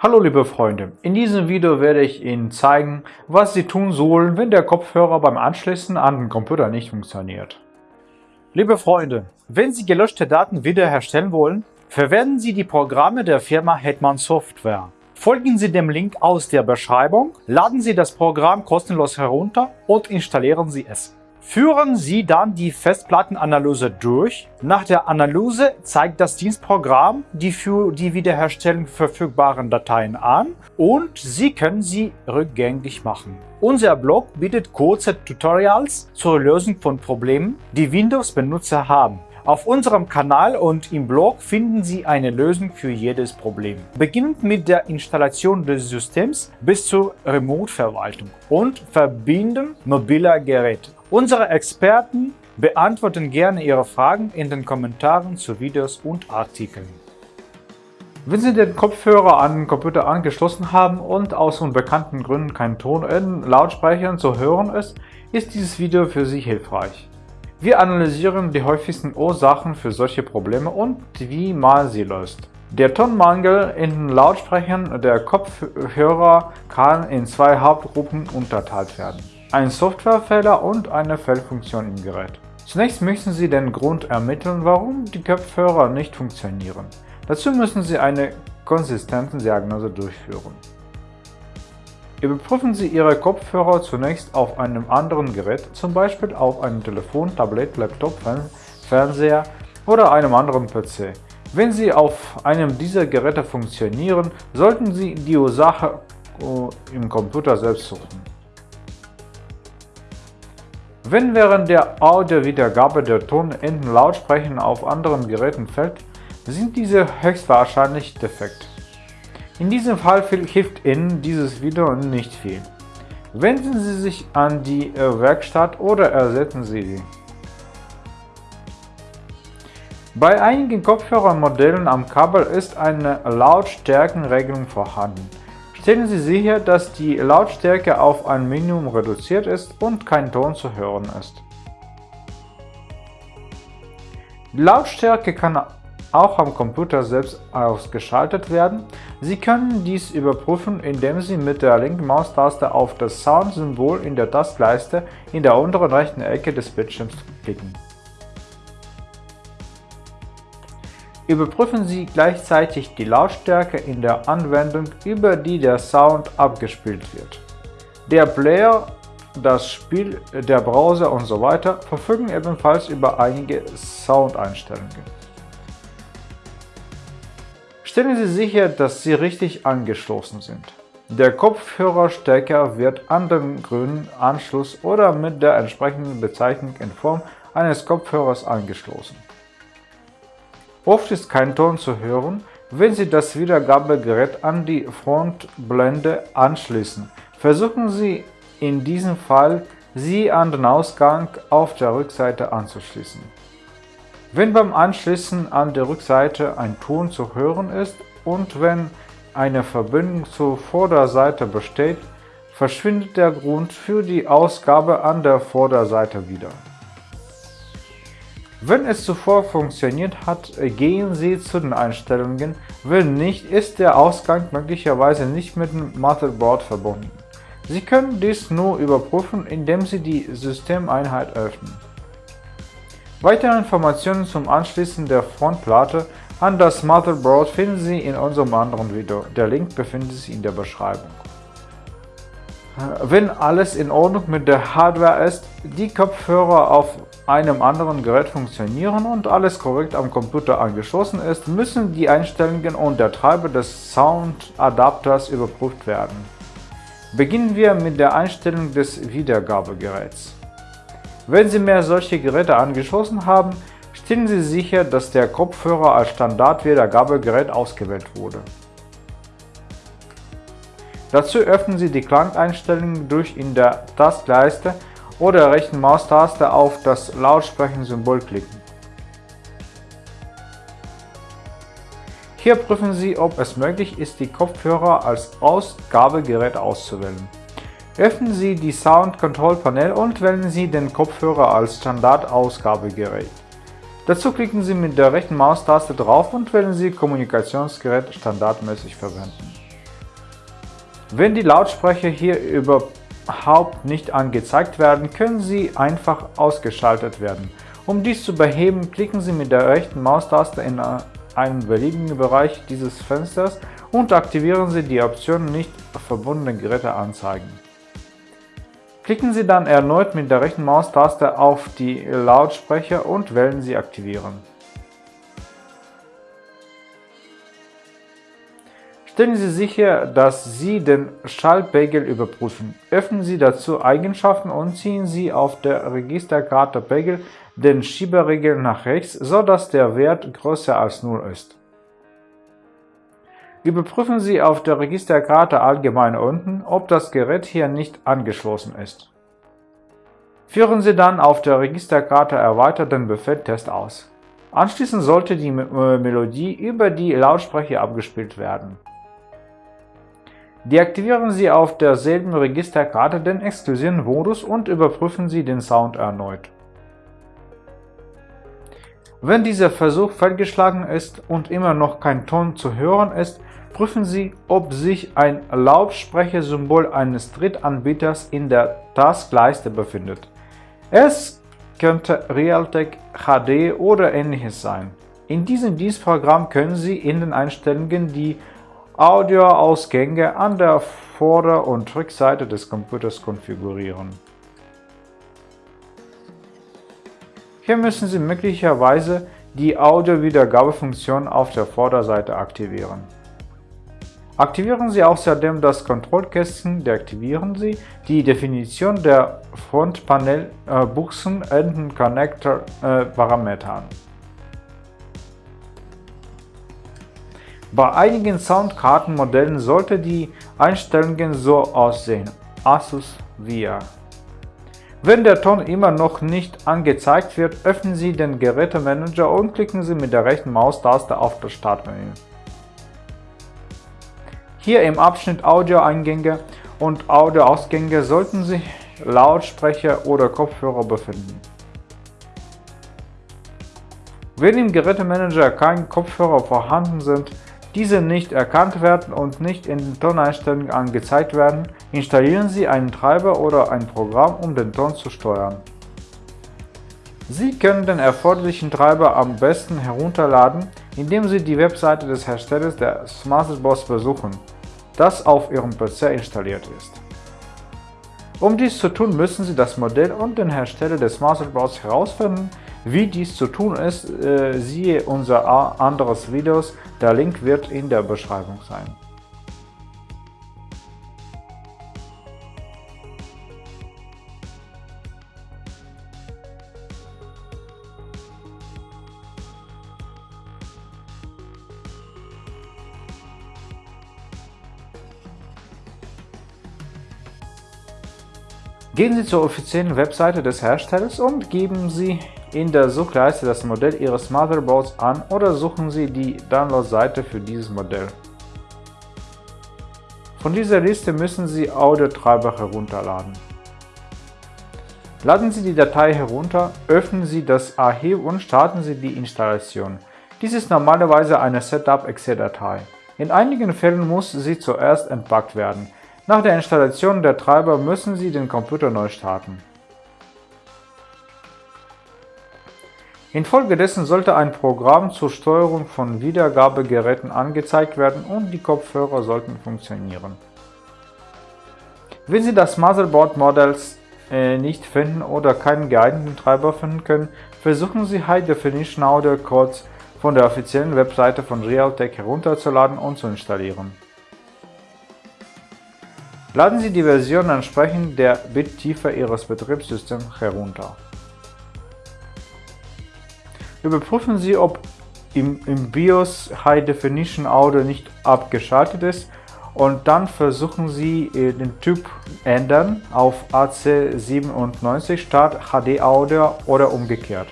Hallo liebe Freunde, in diesem Video werde ich Ihnen zeigen, was Sie tun sollen, wenn der Kopfhörer beim Anschließen an den Computer nicht funktioniert. Liebe Freunde, wenn Sie gelöschte Daten wiederherstellen wollen, verwenden Sie die Programme der Firma Hetman Software. Folgen Sie dem Link aus der Beschreibung, laden Sie das Programm kostenlos herunter und installieren Sie es. Führen Sie dann die Festplattenanalyse durch. Nach der Analyse zeigt das Dienstprogramm die für die Wiederherstellung verfügbaren Dateien an und Sie können sie rückgängig machen. Unser Blog bietet kurze Tutorials zur Lösung von Problemen, die Windows-Benutzer haben. Auf unserem Kanal und im Blog finden Sie eine Lösung für jedes Problem. Beginnend mit der Installation des Systems bis zur Remote-Verwaltung und Verbinden mobiler Geräte. Unsere Experten beantworten gerne Ihre Fragen in den Kommentaren zu Videos und Artikeln. Wenn Sie den Kopfhörer an den Computer angeschlossen haben und aus unbekannten Gründen kein Ton in Lautsprechern zu hören ist, ist dieses Video für Sie hilfreich. Wir analysieren die häufigsten Ursachen für solche Probleme und wie man sie löst. Der Tonmangel in den Lautsprechern der Kopfhörer kann in zwei Hauptgruppen unterteilt werden. Ein Softwarefehler und eine Fehlfunktion im Gerät. Zunächst müssen Sie den Grund ermitteln, warum die Kopfhörer nicht funktionieren. Dazu müssen Sie eine konsistente Diagnose durchführen. Überprüfen Sie Ihre Kopfhörer zunächst auf einem anderen Gerät, zum Beispiel auf einem Telefon, Tablet, Laptop, Fernseher oder einem anderen PC. Wenn sie auf einem dieser Geräte funktionieren, sollten Sie die Ursache äh, im Computer selbst suchen. Wenn während der Audiowiedergabe der Ton in den Lautsprechern auf anderen Geräten fällt, sind diese höchstwahrscheinlich defekt. In diesem Fall hilft Ihnen dieses Video nicht viel. Wenden Sie sich an die äh, Werkstatt oder ersetzen Sie sie. Bei einigen Kopfhörermodellen am Kabel ist eine Lautstärkenregelung vorhanden. Stellen Sie sicher, dass die Lautstärke auf ein Minimum reduziert ist und kein Ton zu hören ist. Die Lautstärke kann auch am Computer selbst ausgeschaltet werden. Sie können dies überprüfen, indem Sie mit der linken Maustaste auf das Sound-Symbol in der Tastleiste in der unteren rechten Ecke des Bildschirms klicken. Überprüfen Sie gleichzeitig die Lautstärke in der Anwendung, über die der Sound abgespielt wird. Der Player, das Spiel, der Browser usw. So verfügen ebenfalls über einige Soundeinstellungen. Stellen Sie sicher, dass Sie richtig angeschlossen sind. Der Kopfhörerstecker wird an dem grünen Anschluss oder mit der entsprechenden Bezeichnung in Form eines Kopfhörers angeschlossen. Oft ist kein Ton zu hören, wenn Sie das Wiedergabegerät an die Frontblende anschließen. Versuchen Sie in diesem Fall, sie an den Ausgang auf der Rückseite anzuschließen. Wenn beim Anschließen an der Rückseite ein Ton zu hören ist und wenn eine Verbindung zur Vorderseite besteht, verschwindet der Grund für die Ausgabe an der Vorderseite wieder. Wenn es zuvor funktioniert hat, gehen Sie zu den Einstellungen, wenn nicht, ist der Ausgang möglicherweise nicht mit dem Motherboard verbunden. Sie können dies nur überprüfen, indem Sie die Systemeinheit öffnen. Weitere Informationen zum Anschließen der Frontplatte an das Motherboard finden Sie in unserem anderen Video. Der Link befindet sich in der Beschreibung. Wenn alles in Ordnung mit der Hardware ist, die Kopfhörer auf einem anderen Gerät funktionieren und alles korrekt am Computer angeschlossen ist, müssen die Einstellungen und der Treiber des Sound-Adapters überprüft werden. Beginnen wir mit der Einstellung des Wiedergabegeräts. Wenn Sie mehr solche Geräte angeschlossen haben, stellen Sie sicher, dass der Kopfhörer als Standard-Wiedergabegerät ausgewählt wurde. Dazu öffnen Sie die Klangeinstellungen durch in der Tastleiste oder rechten Maustaste auf das Lautsprechen-Symbol klicken. Hier prüfen Sie, ob es möglich ist, die Kopfhörer als Ausgabegerät auszuwählen. Öffnen Sie die Sound Control Panel und wählen Sie den Kopfhörer als Standardausgabegerät. Dazu klicken Sie mit der rechten Maustaste drauf und wählen Sie Kommunikationsgerät standardmäßig verwenden. Wenn die Lautsprecher hier überhaupt nicht angezeigt werden, können sie einfach ausgeschaltet werden. Um dies zu beheben, klicken Sie mit der rechten Maustaste in einen beliebigen Bereich dieses Fensters und aktivieren Sie die Option Nicht verbundene Geräte anzeigen. Klicken Sie dann erneut mit der rechten Maustaste auf die Lautsprecher und wählen Sie Aktivieren. Stellen Sie sicher, dass Sie den Schaltpegel überprüfen. Öffnen Sie dazu Eigenschaften und ziehen Sie auf der Registerkarte Pegel den Schieberegel nach rechts, sodass der Wert größer als 0 ist. Überprüfen Sie auf der Registerkarte allgemein unten, ob das Gerät hier nicht angeschlossen ist. Führen Sie dann auf der Registerkarte erweitert den Befehl Test aus. Anschließend sollte die äh, Melodie über die Lautsprecher abgespielt werden. Deaktivieren Sie auf derselben Registerkarte den exklusiven Modus und überprüfen Sie den Sound erneut. Wenn dieser Versuch fehlgeschlagen ist und immer noch kein Ton zu hören ist, prüfen Sie, ob sich ein Lautsprechersymbol eines Drittanbieters in der Taskleiste befindet. Es könnte Realtek HD oder ähnliches sein. In diesem Dienstprogramm können Sie in den Einstellungen die Audioausgänge an der Vorder- und Rückseite des Computers konfigurieren. Hier müssen Sie möglicherweise die Audio-Wiedergabefunktion auf der Vorderseite aktivieren. Aktivieren Sie außerdem das Kontrollkästchen, deaktivieren Sie die Definition der Frontpanel-Buchsen Bei einigen Soundkartenmodellen sollte die Einstellungen so aussehen. Asus VIA wenn der Ton immer noch nicht angezeigt wird, öffnen Sie den Gerätemanager und klicken Sie mit der rechten Maustaste auf das Startmenü. Hier im Abschnitt Audioeingänge und Audioausgänge sollten sich Lautsprecher oder Kopfhörer befinden. Wenn im Gerätemanager keine Kopfhörer vorhanden sind, diese nicht erkannt werden und nicht in den Toneinstellungen angezeigt werden, installieren Sie einen Treiber oder ein Programm, um den Ton zu steuern. Sie können den erforderlichen Treiber am besten herunterladen, indem Sie die Webseite des Herstellers der Smartbox besuchen, das auf Ihrem PC installiert ist. Um dies zu tun, müssen Sie das Modell und den Hersteller des Masterboards herausfinden. Wie dies zu tun ist, äh, siehe unser anderes Videos, der Link wird in der Beschreibung sein. Gehen Sie zur offiziellen Webseite des Herstellers und geben Sie in der Suchleiste das Modell Ihres Motherboards an oder suchen Sie die Download-Seite für dieses Modell. Von dieser Liste müssen Sie Audiotreiber herunterladen. Laden Sie die Datei herunter, öffnen Sie das Archiv und starten Sie die Installation. Dies ist normalerweise eine Setup-Exe-Datei. In einigen Fällen muss sie zuerst entpackt werden. Nach der Installation der Treiber müssen Sie den Computer neu starten. Infolgedessen sollte ein Programm zur Steuerung von Wiedergabegeräten angezeigt werden und die Kopfhörer sollten funktionieren. Wenn Sie das Motherboard Modells äh, nicht finden oder keinen geeigneten Treiber finden können, versuchen Sie High Definition Audio Codes von der offiziellen Webseite von Realtek herunterzuladen und zu installieren. Laden Sie die Version entsprechend der Bittiefe Ihres Betriebssystems herunter. Überprüfen Sie, ob im, im BIOS High Definition Audio nicht abgeschaltet ist und dann versuchen Sie äh, den Typ ändern auf AC97 statt HD Audio oder umgekehrt.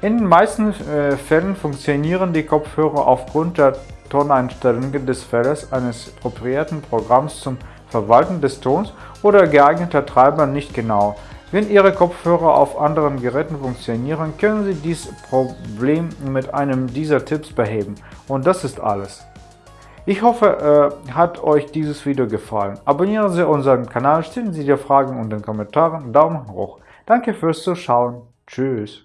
In den meisten äh, Fällen funktionieren die Kopfhörer aufgrund der Toneinstellungen des Feldes eines appropriierten Programms zum Verwalten des Tons oder geeigneter Treiber nicht genau. Wenn Ihre Kopfhörer auf anderen Geräten funktionieren, können Sie dieses Problem mit einem dieser Tipps beheben. Und das ist alles. Ich hoffe, äh, hat euch dieses Video gefallen. Abonnieren Sie unseren Kanal, stellen Sie die Fragen und den Kommentaren Daumen hoch. Danke fürs Zuschauen. Tschüss.